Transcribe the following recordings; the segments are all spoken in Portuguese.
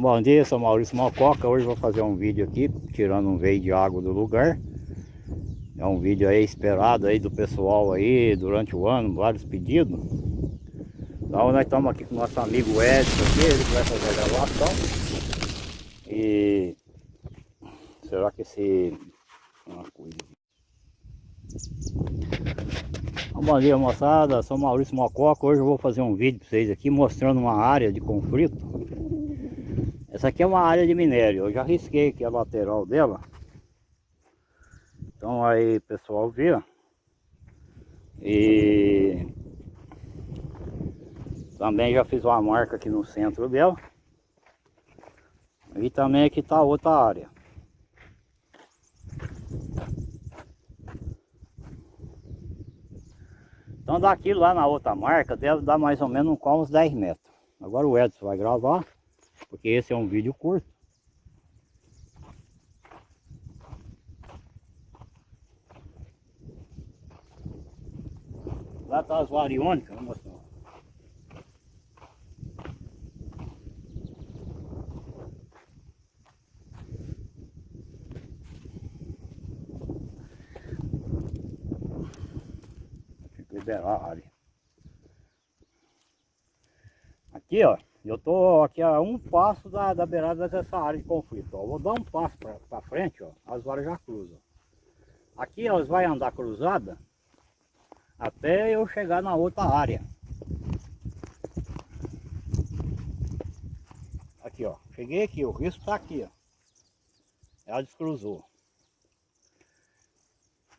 Bom dia, sou Maurício Mococa. Hoje vou fazer um vídeo aqui, tirando um veio de água do lugar. É um vídeo aí esperado aí do pessoal aí durante o ano, vários pedidos. Então nós estamos aqui com o nosso amigo Edson aqui, ele vai fazer a gravação. E será que esse uma coisa Bom dia moçada, sou Maurício Mococa. Hoje eu vou fazer um vídeo para vocês aqui mostrando uma área de conflito essa aqui é uma área de minério, eu já risquei aqui a lateral dela. Então aí pessoal vê, E também já fiz uma marca aqui no centro dela. E também aqui está outra área. Então daqui lá na outra marca deve dar mais ou menos uns 10 metros. Agora o Edson vai gravar porque esse é um vídeo curto. Lá tá as variônicas, mostrar. Tem que liberar a área. Aqui, ó. Eu estou aqui a um passo da, da beirada dessa área de conflito. Ó. Vou dar um passo para frente, ó, as varas já cruzam. Aqui elas vai andar cruzada até eu chegar na outra área. Aqui, ó. Cheguei aqui, o risco está aqui, ó. Ela descruzou.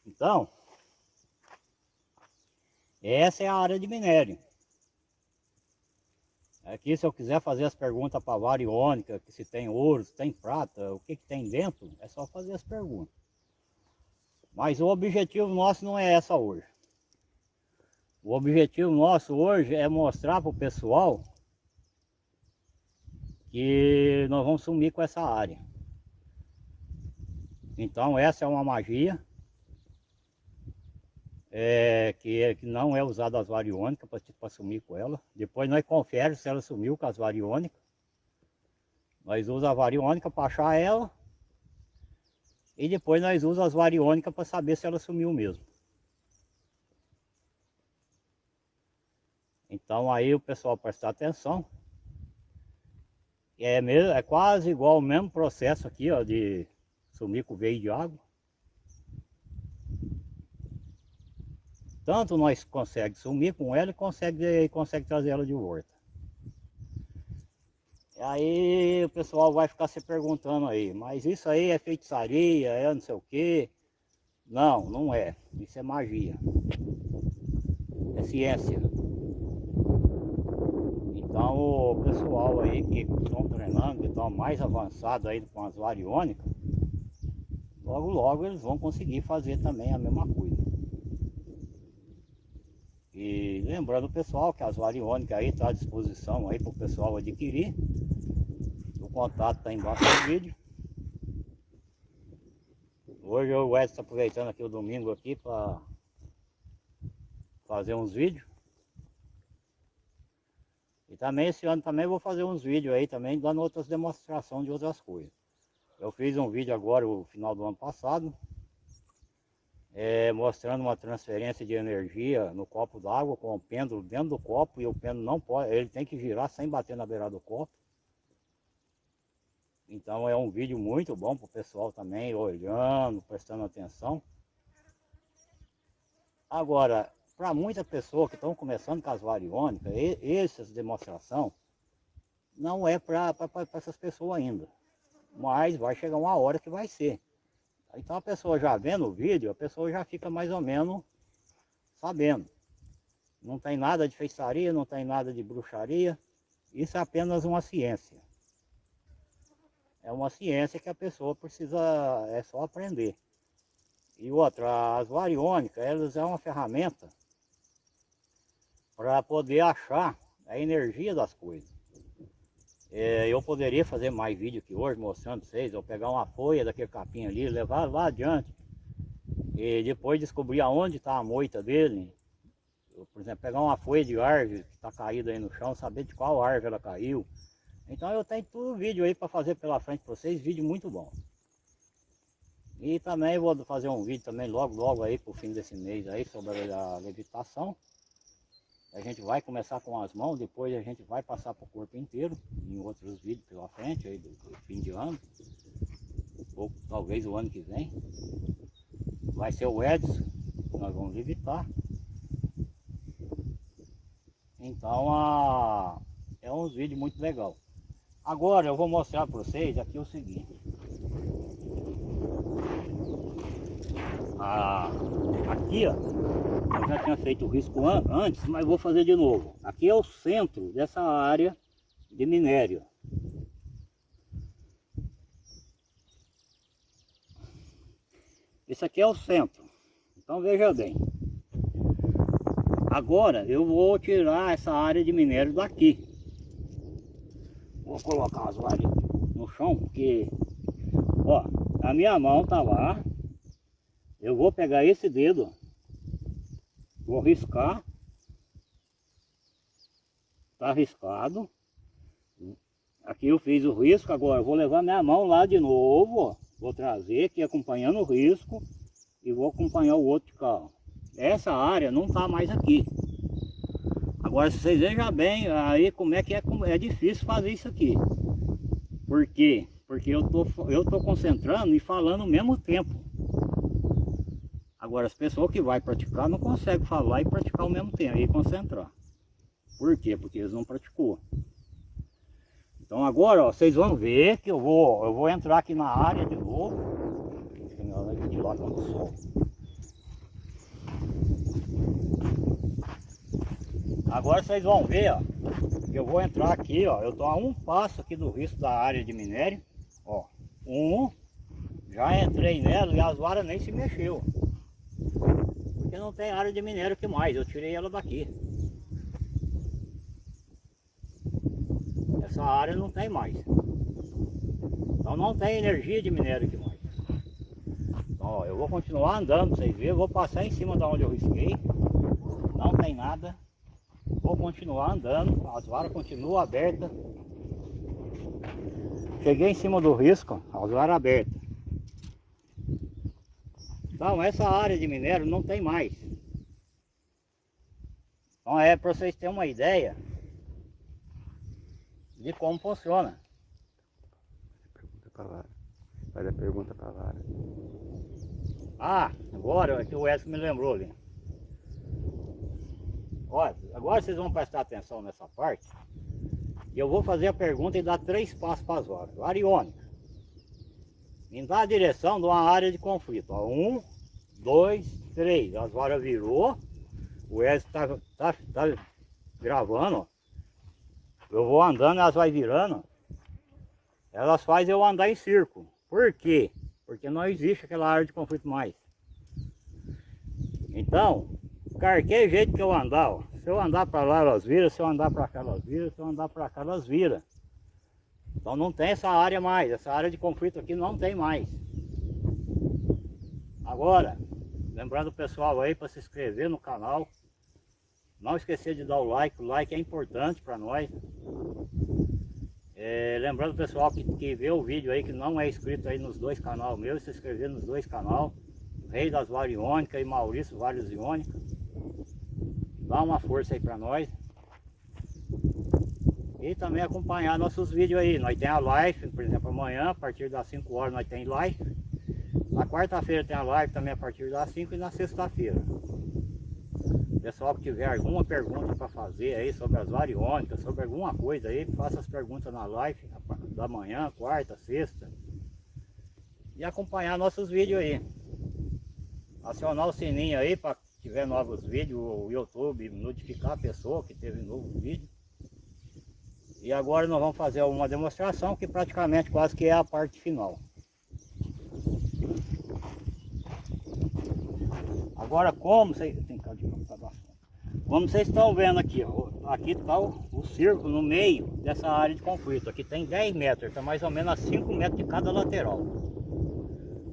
Então, essa é a área de minério. Aqui se eu quiser fazer as perguntas para a variônica, que se tem ouro, se tem prata, o que, que tem dentro, é só fazer as perguntas. Mas o objetivo nosso não é essa hoje. O objetivo nosso hoje é mostrar para o pessoal que nós vamos sumir com essa área. Então essa é uma magia é, que, é, que não é usada as variônicas para sumir com ela. Depois nós confere se ela sumiu com as variônicas. Nós usamos a variônica para achar ela. E depois nós usamos as variônicas para saber se ela sumiu mesmo. Então aí o pessoal prestar atenção. É, mesmo, é quase igual o mesmo processo aqui ó, de sumir com veio de água. Tanto nós consegue sumir com ela e consegue, consegue trazer ela de volta. Aí o pessoal vai ficar se perguntando aí, mas isso aí é feitiçaria, é não sei o quê. Não, não é. Isso é magia. É ciência. Então o pessoal aí que estão treinando, que estão mais avançados aí com as variônicas, logo logo eles vão conseguir fazer também a mesma coisa. E lembrando pessoal que as variônicas aí estão tá à disposição aí para o pessoal adquirir. O contato está embaixo do vídeo. Hoje o Edson está aproveitando aqui o domingo aqui para fazer uns vídeos. E também esse ano também vou fazer uns vídeos aí também dando outras demonstrações de outras coisas. Eu fiz um vídeo agora no final do ano passado é, mostrando uma transferência de energia no copo d'água com o pêndulo dentro do copo e o pêndulo não pode, ele tem que girar sem bater na beirada do copo. Então é um vídeo muito bom para o pessoal também olhando, prestando atenção. Agora, para muitas pessoas que estão começando com as variônicas, essas demonstração não é para essas pessoas ainda. Mas vai chegar uma hora que vai ser. Então a pessoa já vendo o vídeo, a pessoa já fica mais ou menos sabendo. Não tem nada de feitiçaria, não tem nada de bruxaria. Isso é apenas uma ciência. É uma ciência que a pessoa precisa, é só aprender. E outra, as variônicas, elas é uma ferramenta para poder achar a energia das coisas. É, eu poderia fazer mais vídeo aqui hoje mostrando vocês, eu pegar uma folha daquele capim ali, levar lá adiante e depois descobrir aonde está a moita dele. Eu, por exemplo, pegar uma folha de árvore que está caída aí no chão, saber de qual árvore ela caiu, Então eu tenho tudo vídeo aí para fazer pela frente para vocês, vídeo muito bom. E também vou fazer um vídeo também logo, logo aí pro fim desse mês aí sobre a levitação. A gente vai começar com as mãos, depois a gente vai passar para o corpo inteiro, em outros vídeos pela frente aí do, do fim de ano. Ou talvez o ano que vem. Vai ser o Edson, que nós vamos levitar. Então a, é um vídeo muito legal. Agora eu vou mostrar para vocês aqui o seguinte. Ah, aqui ó, eu já tinha feito o risco an antes, mas vou fazer de novo. Aqui é o centro dessa área de minério. Esse aqui é o centro. Então veja bem. Agora eu vou tirar essa área de minério daqui. Vou colocar as varas no chão, porque ó, a minha mão tá lá. Eu vou pegar esse dedo, vou riscar. Tá riscado. Aqui eu fiz o risco, agora vou levar minha mão lá de novo, ó. Vou trazer aqui acompanhando o risco e vou acompanhar o outro carro. Essa área não está mais aqui. Agora, se vocês vejam bem, aí como é que é, é difícil fazer isso aqui. Por quê? Porque eu tô, eu tô concentrando e falando ao mesmo tempo. Agora, as pessoas que vai praticar não conseguem falar e praticar ao mesmo tempo e concentrar. Por quê? Porque eles não praticou. Então agora, ó, vocês vão ver que eu vou, eu vou entrar aqui na área de novo. De lá do sol. Agora vocês vão ver, ó, eu vou entrar aqui, ó, eu tô a um passo aqui do risco da área de minério, ó, um, já entrei nela e as varas nem se mexeu, porque não tem área de minério que mais, eu tirei ela daqui. Essa área não tem mais, então não tem energia de minério aqui mais. Ó, eu vou continuar andando, vocês verem, vou passar em cima da onde eu risquei, não tem nada. Vou continuar andando, as varas continuam abertas. Cheguei em cima do risco, as varas abertas. Então essa área de minério não tem mais. Então é para vocês terem uma ideia de como funciona. Pergunta para Lara. Faz a pergunta para Lara. Ah, agora é que o Edson me lembrou ali. Olha, agora vocês vão prestar atenção nessa parte. E eu vou fazer a pergunta e dar três passos para as varas. Variônica. Me dá a direção de uma área de conflito. Ó, um, dois, três. As varas virou. O Edson está tá, tá gravando. Ó. Eu vou andando, elas vai virando. Elas fazem eu andar em círculo. Por quê? Porque não existe aquela área de conflito mais. Então, qualquer jeito que eu andar, ó, se eu andar para lá elas viram, se eu andar para cá elas viram, se eu andar para cá elas viram. Então não tem essa área mais, essa área de conflito aqui não tem mais. Agora, lembrando o pessoal aí para se inscrever no canal, não esquecer de dar o like, o like é importante para nós. É, lembrando o pessoal que, que vê o vídeo aí, que não é inscrito aí nos dois canais meus, se inscrever nos dois canais, Rei das Variônicas e Maurício Vários Iônicas. Dá uma força aí para nós. E também acompanhar nossos vídeos aí. Nós temos a live, por exemplo, amanhã, a partir das 5 horas nós temos live. Na quarta-feira tem a live também a partir das 5 e na sexta-feira. Pessoal que tiver alguma pergunta para fazer aí sobre as variônicas, sobre alguma coisa aí, faça as perguntas na live da manhã, quarta, sexta. E acompanhar nossos vídeos aí. Acionar o sininho aí para tiver novos vídeos, o YouTube notificar a pessoa que teve novo vídeo. E agora nós vamos fazer uma demonstração que praticamente quase que é a parte final. Agora como vocês... Estão vendo aqui, ó, aqui está o, o círculo no meio dessa área de conflito. Aqui tem 10 metros, está mais ou menos a 5 metros de cada lateral.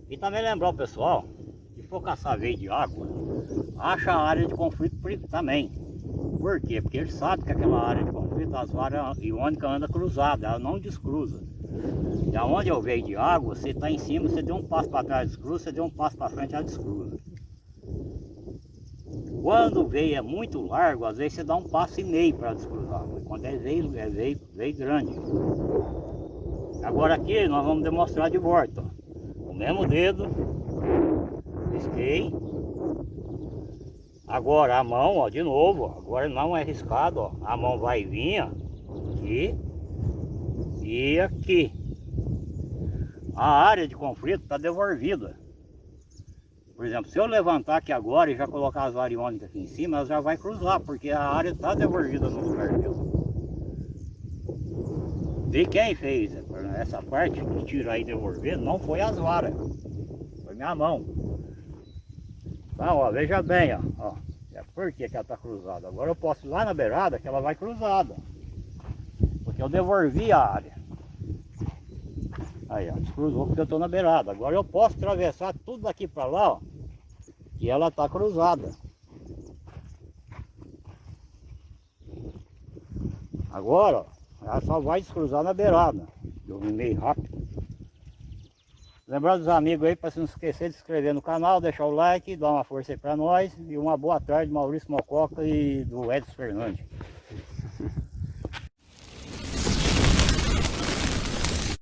E também lembrar o pessoal, se for caçar veio de água, acha a área de conflito também. Por quê? Porque ele sabe que aquela área de as varas iônicas andam cruzadas, ela não descruza. E aonde eu vejo de água, você está em cima, você deu um passo para trás, descruza, você deu um passo para frente, ela descruza. Quando o veio é muito largo, às vezes você dá um passo e meio para descruzar. Quando é veio, é veio, veio grande. Agora aqui nós vamos demonstrar de volta. O mesmo dedo, risquei. Agora a mão, ó, de novo, ó. agora não é riscado, ó. A mão vai vir ó, aqui e aqui. A área de conflito está devolvida. Por exemplo, se eu levantar aqui agora e já colocar as variônicas aqui em cima, ela já vai cruzar, porque a área está devolvida no lugar dela. E quem fez essa parte de tirar e devolver não foi as varas, foi minha mão. Então, ó, veja bem, ó, ó é por que, ela está cruzada. Agora eu posso ir lá na beirada que ela vai cruzada, porque eu devolvi a área. Aí, ó, descruzou porque eu estou na beirada. Agora eu posso atravessar tudo daqui para lá, ó, que ela está cruzada. Agora, ó, ela só vai descruzar na beirada. Eu vim meio rápido. Lembrando dos amigos aí, para não esquecer de se inscrever no canal, deixar o like, dar uma força aí para nós. E uma boa tarde, Maurício Mococa e do Edson Fernandes.